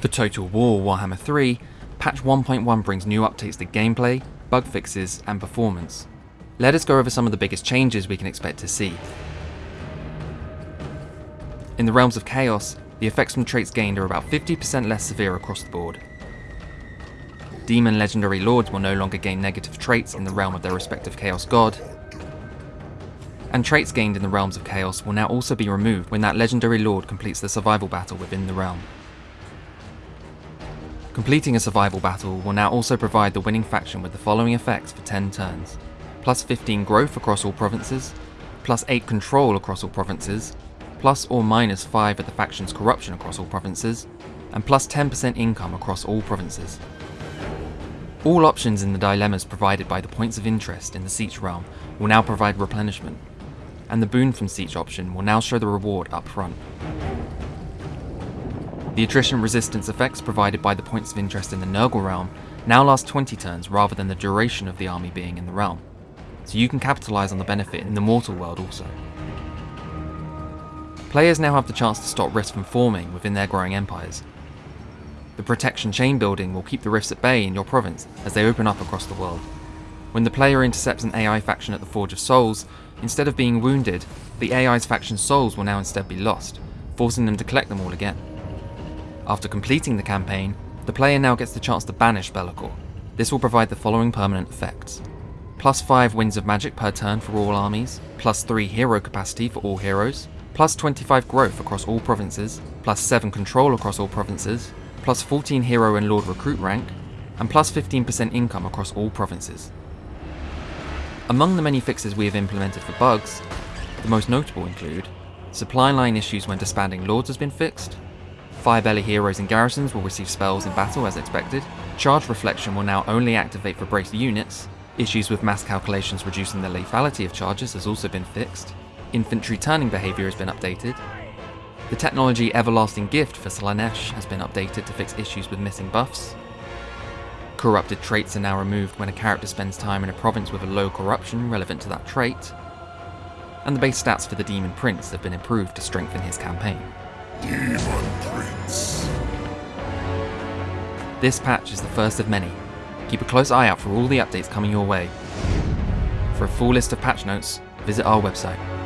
For Total War Warhammer 3, patch 1.1 brings new updates to gameplay, bug fixes, and performance. Let us go over some of the biggest changes we can expect to see. In the Realms of Chaos, the effects from traits gained are about 50% less severe across the board. Demon Legendary Lords will no longer gain negative traits in the realm of their respective Chaos God, and traits gained in the Realms of Chaos will now also be removed when that Legendary Lord completes the survival battle within the realm. Completing a survival battle will now also provide the winning faction with the following effects for 10 turns. Plus 15 growth across all provinces, plus 8 control across all provinces, plus or minus 5 of the faction's corruption across all provinces, and plus 10% income across all provinces. All options in the dilemmas provided by the points of interest in the Siege realm will now provide replenishment, and the boon from Siege option will now show the reward up front. The attrition resistance effects provided by the points of interest in the Nurgle realm now last 20 turns rather than the duration of the army being in the realm, so you can capitalise on the benefit in the mortal world also. Players now have the chance to stop rifts from forming within their growing empires. The protection chain building will keep the rifts at bay in your province as they open up across the world. When the player intercepts an AI faction at the Forge of Souls, instead of being wounded, the AI's faction souls will now instead be lost, forcing them to collect them all again. After completing the campaign, the player now gets the chance to banish Be'lakor. This will provide the following permanent effects. Plus 5 winds of magic per turn for all armies, plus 3 hero capacity for all heroes, plus 25 growth across all provinces, plus 7 control across all provinces, plus 14 hero and lord recruit rank, and plus 15% income across all provinces. Among the many fixes we have implemented for bugs, the most notable include supply line issues when disbanding lords has been fixed, Firebelly heroes and garrisons will receive spells in battle as expected. Charge Reflection will now only activate for braced units. Issues with mass calculations reducing the lethality of charges has also been fixed. Infantry turning behaviour has been updated. The technology Everlasting Gift for Slaanesh has been updated to fix issues with missing buffs. Corrupted traits are now removed when a character spends time in a province with a low corruption relevant to that trait. And the base stats for the Demon Prince have been improved to strengthen his campaign. This patch is the first of many. Keep a close eye out for all the updates coming your way. For a full list of patch notes, visit our website.